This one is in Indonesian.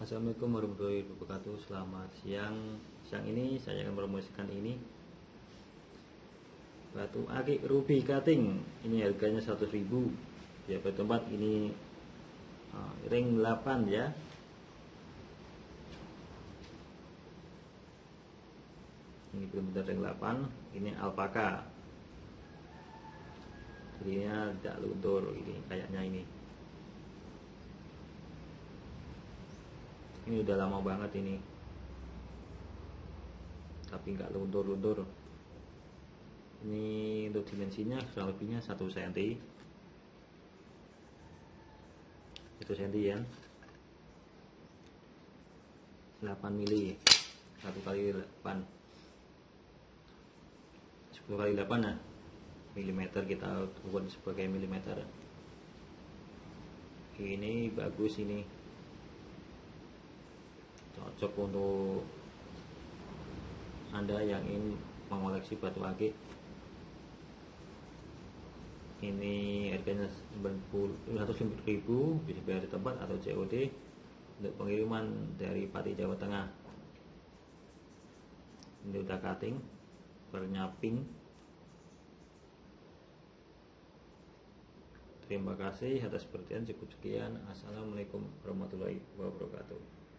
Assalamualaikum warahmatullahi wabarakatuh. Selamat siang. Siang ini saya akan promosikan ini. Batu akik ruby cutting. Ini harganya 100 ribu. Ya tempat ini uh, Ring 8 ya. Ini benar-benar ring 8 Ini alpaka. Jadinya tidak luntur ini kayaknya ini ini udah lama banget ini. Tapi nggak luntur-luntur. Ini untuk dimensinya kurang lebihnya 1 cm 1 cm ya. 8 mili. 1 kali 8 10 kali 8 nah milimeter kita ukur sebagai milimeter. Ini bagus ini cocok untuk anda yang ingin mengoleksi batu akik. Ini harganya 90 ribu bisa bayar di tempat atau COD untuk pengiriman dari Pati Jawa Tengah. Ini udah cutting warnanya terima kasih atas perhatian cukup sekian. Assalamualaikum warahmatullahi wabarakatuh